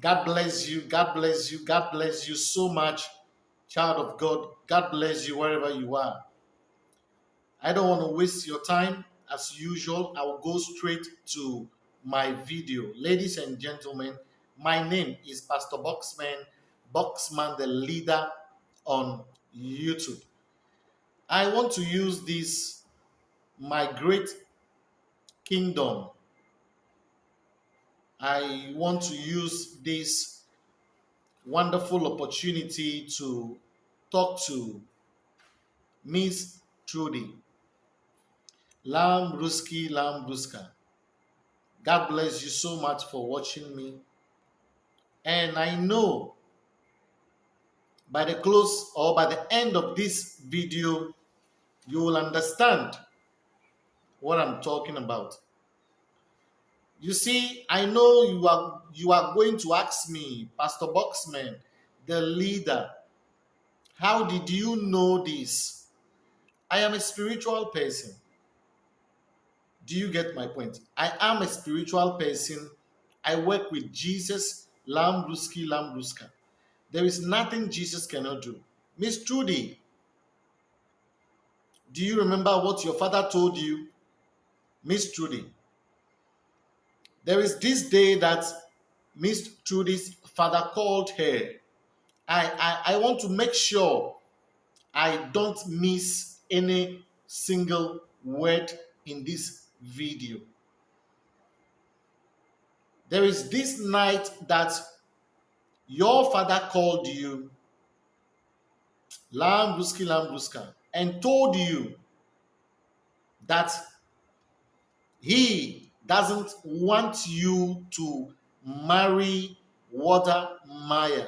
God bless you. God bless you. God bless you so much, child of God. God bless you wherever you are. I don't want to waste your time. As usual, I will go straight to my video. Ladies and gentlemen, my name is Pastor Boxman, Boxman the leader on YouTube. I want to use this, my great kingdom. I want to use this wonderful opportunity to talk to Miss Trudy Lam Ruski Lam Ruska. God bless you so much for watching me. And I know by the close or by the end of this video, you will understand what I'm talking about. You see, I know you are you are going to ask me, Pastor Boxman, the leader, how did you know this? I am a spiritual person. Do you get my point? I am a spiritual person. I work with Jesus, Lambruski, Lambruska. There is nothing Jesus cannot do. Miss Trudy, do you remember what your father told you? Miss Trudy, there is this day that Miss Trudy's father called her. I, I, I want to make sure I don't miss any single word in this video. There is this night that your father called you, Lambruski Lambruska, and told you that he doesn't want you to marry Water Maya.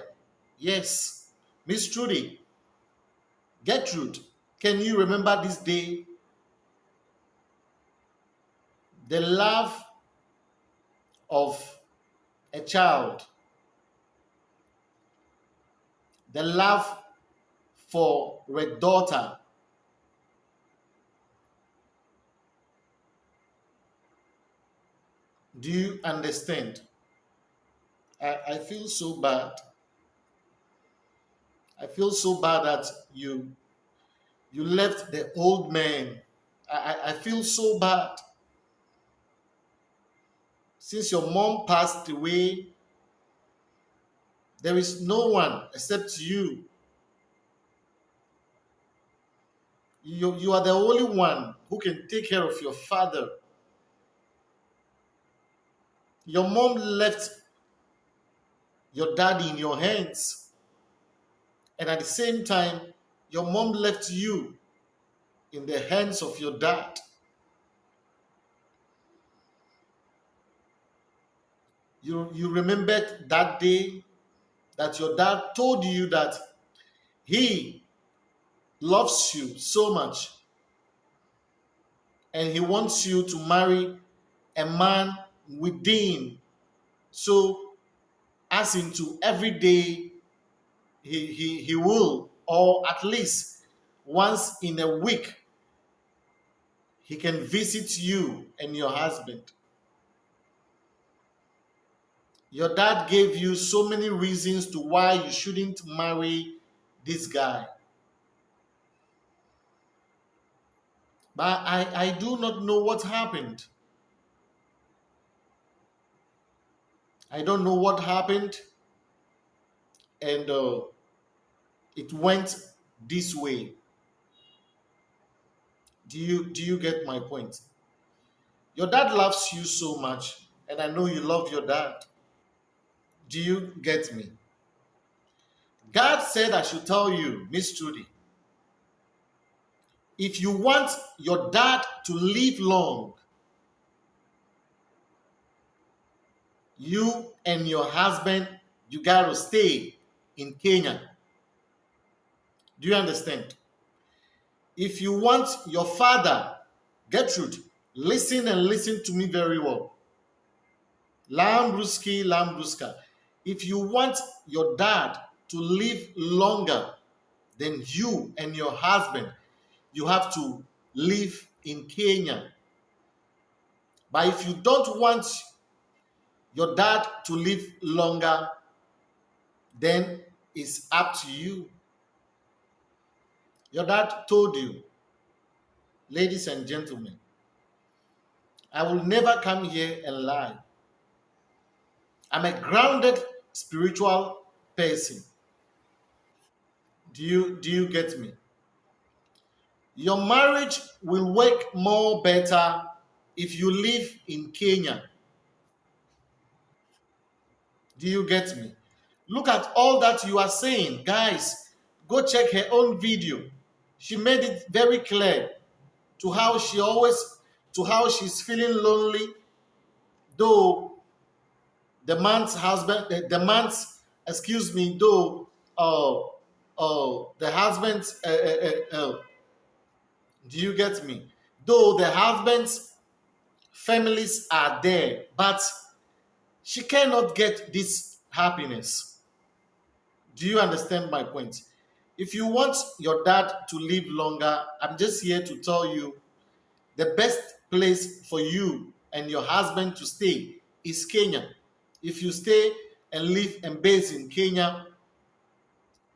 Yes, Miss Trudy, Gertrude, can you remember this day? The love of a child, the love for a daughter Do you understand? I, I feel so bad. I feel so bad that you you left the old man. I, I feel so bad. Since your mom passed away, there is no one except you. You, you are the only one who can take care of your father. Your mom left your daddy in your hands. And at the same time, your mom left you in the hands of your dad. You, you remembered that day that your dad told you that he loves you so much and he wants you to marry a man within. So, as into every day, he, he, he will, or at least once in a week, he can visit you and your husband. Your dad gave you so many reasons to why you shouldn't marry this guy. But I, I do not know what happened. I don't know what happened, and uh, it went this way. Do you do you get my point? Your dad loves you so much, and I know you love your dad. Do you get me? God said I should tell you, Miss Trudy, if you want your dad to live long, you and your husband, you got to stay in Kenya. Do you understand? If you want your father, Gertrude, listen and listen to me very well. Lambruski, Lambruska. If you want your dad to live longer than you and your husband, you have to live in Kenya. But if you don't want your dad to live longer then it's up to you. Your dad told you, ladies and gentlemen, I will never come here and lie. I'm a grounded spiritual person. Do you do you get me? Your marriage will work more better if you live in Kenya. Do you get me? Look at all that you are saying. Guys, go check her own video. She made it very clear to how she always to how she's feeling lonely though the man's husband the man's excuse me though uh uh the husband's uh, uh, uh, uh, do you get me though the husband's families are there but she cannot get this happiness do you understand my point if you want your dad to live longer i'm just here to tell you the best place for you and your husband to stay is Kenya. If you stay and live and base in Kenya,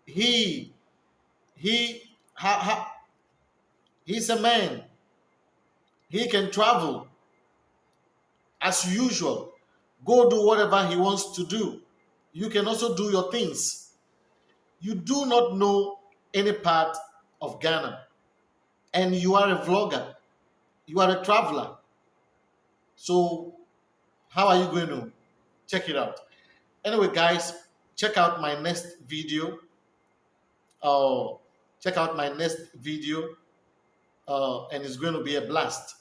he he ha, ha, he's a man. He can travel as usual. Go do whatever he wants to do. You can also do your things. You do not know any part of Ghana, and you are a vlogger you are a traveler. So how are you going to check it out? Anyway, guys, check out my next video. Uh, check out my next video uh, and it's going to be a blast.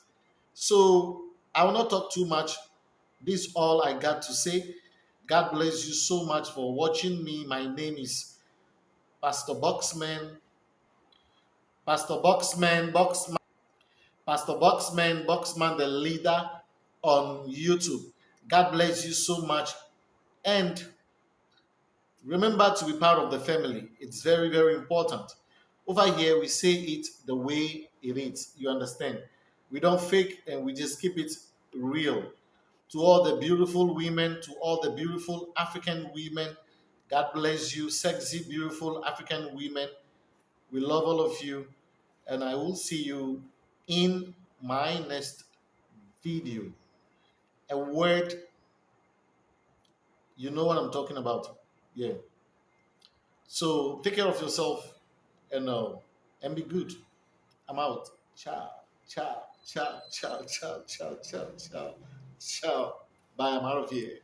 So I will not talk too much. This all I got to say. God bless you so much for watching me. My name is Pastor Boxman. Pastor Boxman, Boxman. Pastor Boxman, Boxman the leader on YouTube. God bless you so much. And remember to be part of the family. It's very, very important. Over here, we say it the way it is. You understand? We don't fake and we just keep it real to all the beautiful women, to all the beautiful African women. God bless you, sexy, beautiful African women. We love all of you. And I will see you in my next video. A word, you know what I'm talking about. Yeah. So take care of yourself and uh, and be good. I'm out. Ciao, ciao, ciao, ciao, ciao, ciao, ciao, ciao ciao bye i'm out of here